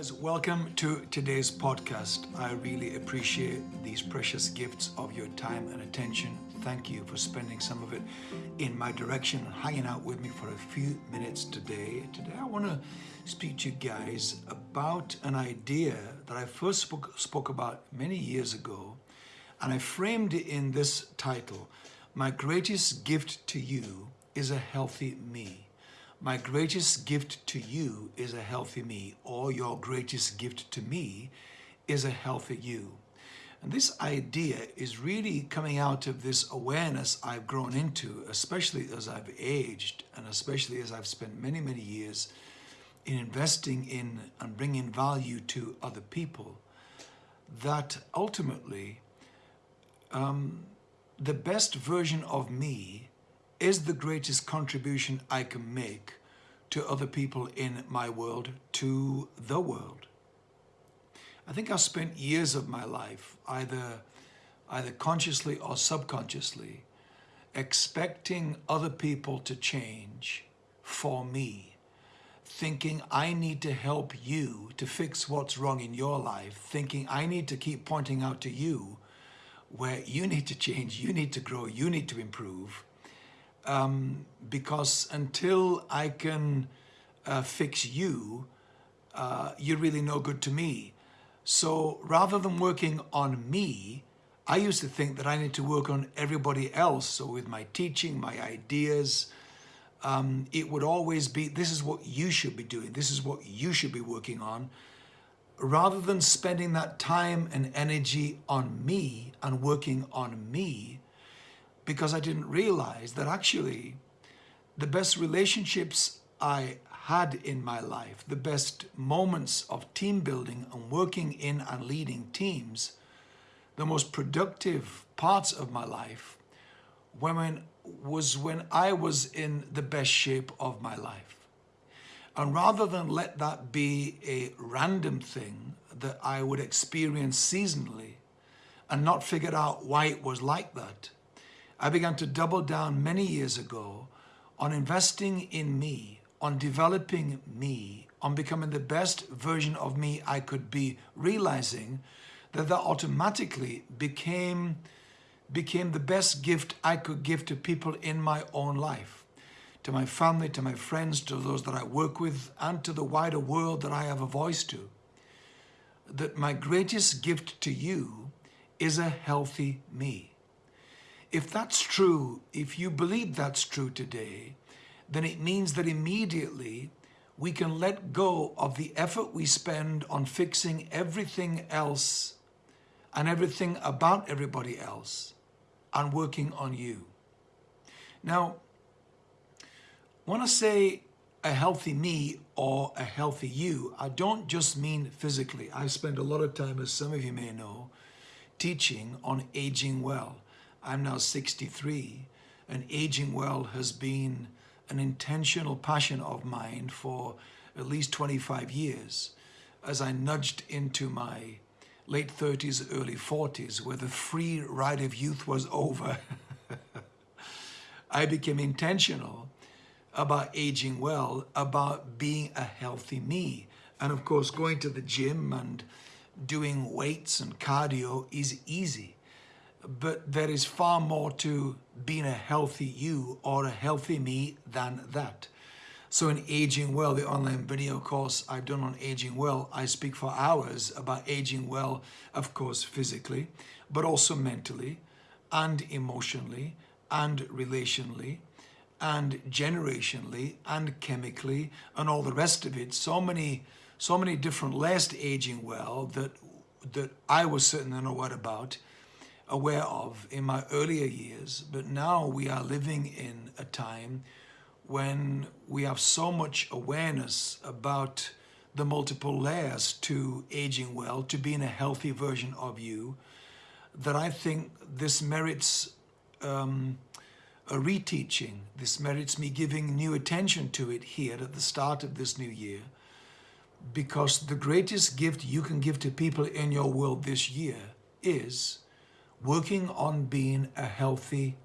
guys, welcome to today's podcast. I really appreciate these precious gifts of your time and attention. Thank you for spending some of it in my direction and hanging out with me for a few minutes today. Today, I want to speak to you guys about an idea that I first spoke, spoke about many years ago, and I framed it in this title My greatest gift to you is a healthy me. My greatest gift to you is a healthy me, or your greatest gift to me is a healthy you. And this idea is really coming out of this awareness I've grown into, especially as I've aged and especially as I've spent many, many years in investing in and bringing value to other people, that ultimately um, the best version of me is the greatest contribution I can make to other people in my world, to the world. I think I spent years of my life, either, either consciously or subconsciously, expecting other people to change for me, thinking I need to help you to fix what's wrong in your life, thinking I need to keep pointing out to you where you need to change, you need to grow, you need to improve, um, because until I can uh, fix you, uh, you're really no good to me. So rather than working on me, I used to think that I need to work on everybody else. So with my teaching, my ideas, um, it would always be, this is what you should be doing. This is what you should be working on. Rather than spending that time and energy on me and working on me, because I didn't realize that actually the best relationships I had in my life, the best moments of team building and working in and leading teams, the most productive parts of my life when, was when I was in the best shape of my life. And rather than let that be a random thing that I would experience seasonally and not figure out why it was like that, I began to double down many years ago on investing in me, on developing me, on becoming the best version of me I could be, realizing that that automatically became, became the best gift I could give to people in my own life, to my family, to my friends, to those that I work with, and to the wider world that I have a voice to. That my greatest gift to you is a healthy me. If that's true, if you believe that's true today, then it means that immediately we can let go of the effort we spend on fixing everything else and everything about everybody else and working on you. Now, when I say a healthy me or a healthy you, I don't just mean physically. I spend a lot of time, as some of you may know, teaching on aging well. I'm now 63 and aging well has been an intentional passion of mine for at least 25 years as I nudged into my late 30s, early 40s, where the free ride of youth was over. I became intentional about aging well, about being a healthy me. And of course, going to the gym and doing weights and cardio is easy but there is far more to being a healthy you or a healthy me than that. So in Aging Well, the online video course I've done on Aging Well, I speak for hours about aging well, of course, physically, but also mentally and emotionally and relationally and generationally and chemically and all the rest of it. So many, so many different layers to aging well that, that I was certainly unaware about aware of in my earlier years, but now we are living in a time when we have so much awareness about the multiple layers to aging well, to being a healthy version of you, that I think this merits um, a reteaching. This merits me giving new attention to it here at the start of this new year, because the greatest gift you can give to people in your world this year is working on being a healthy,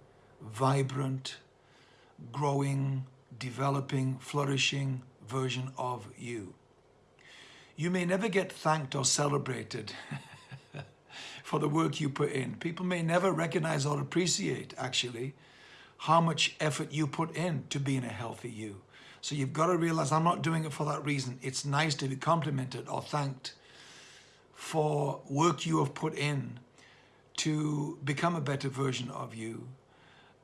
vibrant, growing, developing, flourishing version of you. You may never get thanked or celebrated for the work you put in. People may never recognize or appreciate, actually, how much effort you put in to being a healthy you. So you've got to realize I'm not doing it for that reason. It's nice to be complimented or thanked for work you have put in to become a better version of you.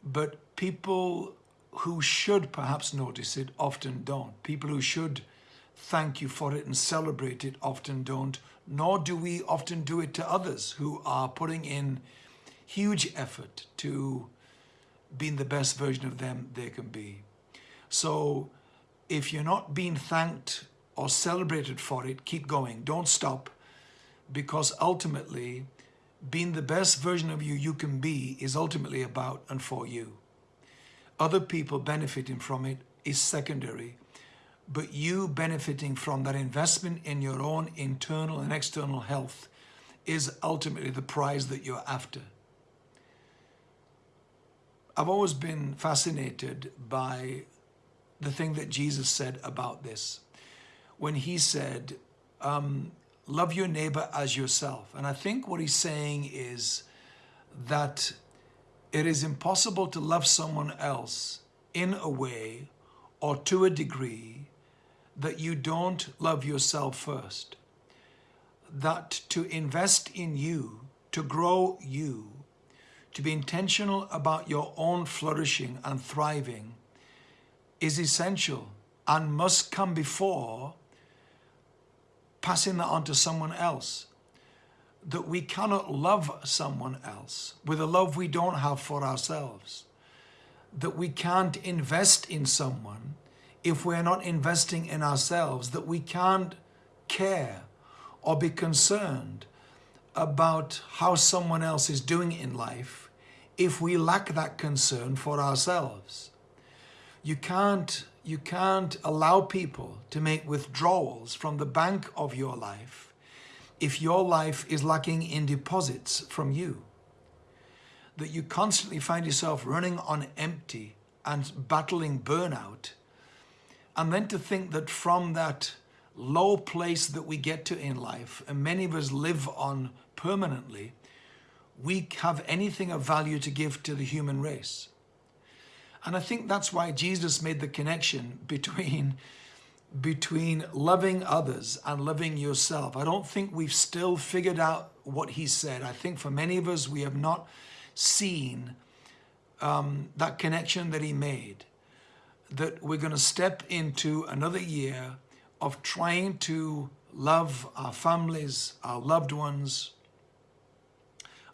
But people who should perhaps notice it often don't. People who should thank you for it and celebrate it often don't, nor do we often do it to others who are putting in huge effort to being the best version of them they can be. So if you're not being thanked or celebrated for it, keep going. Don't stop because ultimately being the best version of you you can be is ultimately about and for you. Other people benefiting from it is secondary, but you benefiting from that investment in your own internal and external health is ultimately the prize that you're after. I've always been fascinated by the thing that Jesus said about this. When he said, um, love your neighbor as yourself. And I think what he's saying is that it is impossible to love someone else in a way or to a degree that you don't love yourself first. That to invest in you, to grow you, to be intentional about your own flourishing and thriving is essential and must come before passing that on to someone else. That we cannot love someone else with a love we don't have for ourselves. That we can't invest in someone if we're not investing in ourselves. That we can't care or be concerned about how someone else is doing in life if we lack that concern for ourselves. You can't you can't allow people to make withdrawals from the bank of your life if your life is lacking in deposits from you. That you constantly find yourself running on empty and battling burnout. And then to think that from that low place that we get to in life, and many of us live on permanently, we have anything of value to give to the human race. And I think that's why Jesus made the connection between, between loving others and loving yourself. I don't think we've still figured out what he said. I think for many of us, we have not seen um, that connection that he made. That we're going to step into another year of trying to love our families, our loved ones,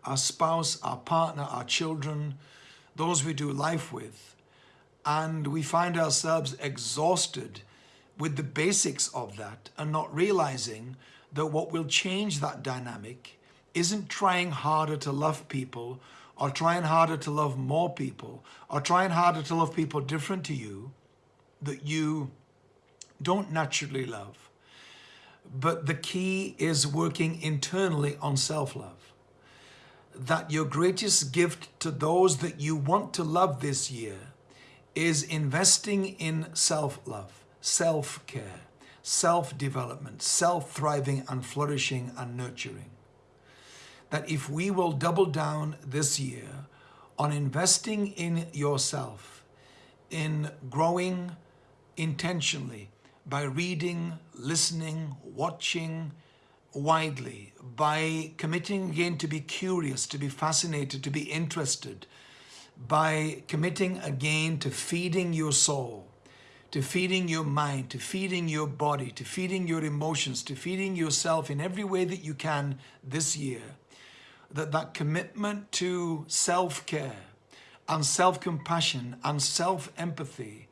our spouse, our partner, our children, those we do life with, and we find ourselves exhausted with the basics of that and not realizing that what will change that dynamic isn't trying harder to love people or trying harder to love more people or trying harder to love people different to you that you don't naturally love. But the key is working internally on self-love. That your greatest gift to those that you want to love this year is investing in self-love, self-care, self-development, self-thriving and flourishing and nurturing. That if we will double down this year on investing in yourself, in growing intentionally by reading, listening, watching widely, by committing again to be curious, to be fascinated, to be interested, by committing again to feeding your soul, to feeding your mind, to feeding your body, to feeding your emotions, to feeding yourself in every way that you can this year, that that commitment to self-care and self-compassion and self-empathy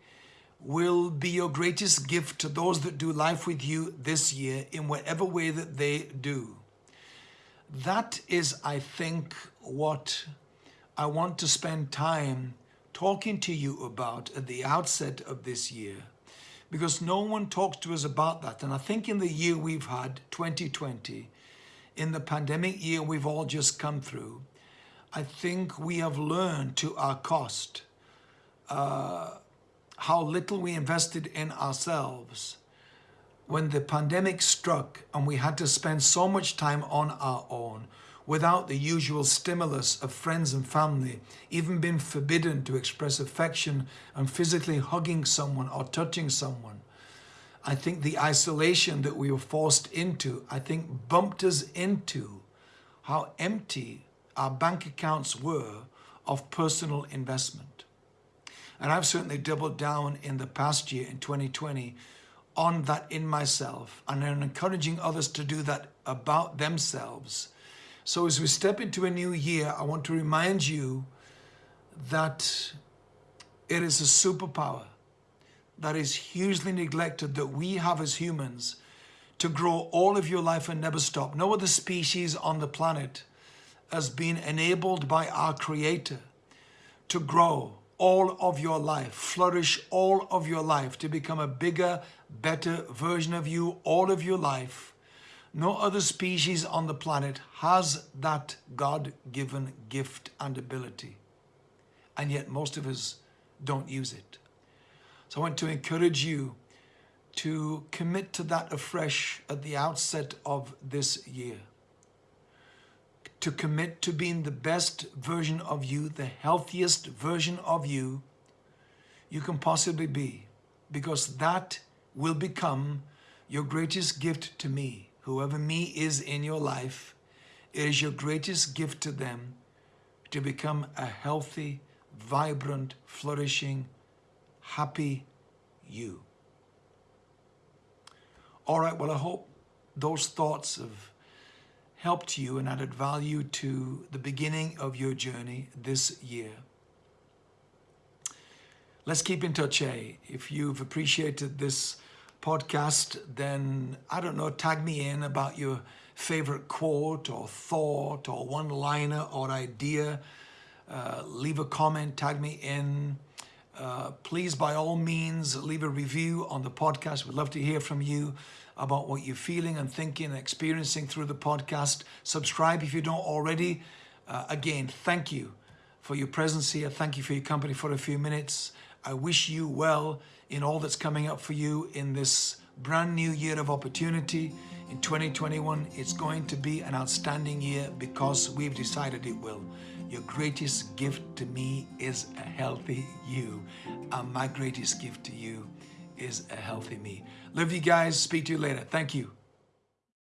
will be your greatest gift to those that do life with you this year in whatever way that they do. That is, I think, what I want to spend time talking to you about at the outset of this year because no one talks to us about that. And I think in the year we've had, 2020, in the pandemic year we've all just come through, I think we have learned to our cost uh, how little we invested in ourselves when the pandemic struck and we had to spend so much time on our own without the usual stimulus of friends and family, even being forbidden to express affection and physically hugging someone or touching someone. I think the isolation that we were forced into, I think bumped us into how empty our bank accounts were of personal investment. And I've certainly doubled down in the past year, in 2020, on that in myself and I'm encouraging others to do that about themselves. So as we step into a new year, I want to remind you that it is a superpower that is hugely neglected that we have as humans to grow all of your life and never stop. No other species on the planet has been enabled by our Creator to grow all of your life, flourish all of your life, to become a bigger, better version of you all of your life. No other species on the planet has that God-given gift and ability. And yet most of us don't use it. So I want to encourage you to commit to that afresh at the outset of this year to commit to being the best version of you, the healthiest version of you you can possibly be, because that will become your greatest gift to me. Whoever me is in your life, it is your greatest gift to them to become a healthy, vibrant, flourishing, happy you. All right, well, I hope those thoughts of helped you and added value to the beginning of your journey this year. Let's keep in touch, eh? If you've appreciated this podcast, then, I don't know, tag me in about your favorite quote or thought or one-liner or idea. Uh, leave a comment, tag me in. Uh, please, by all means, leave a review on the podcast. We'd love to hear from you about what you're feeling and thinking and experiencing through the podcast. Subscribe if you don't already. Uh, again, thank you for your presence here. Thank you for your company for a few minutes. I wish you well in all that's coming up for you in this brand new year of opportunity. In 2021, it's going to be an outstanding year because we've decided it will. Your greatest gift to me is a healthy you, and my greatest gift to you is a healthy me. Love you guys. Speak to you later. Thank you.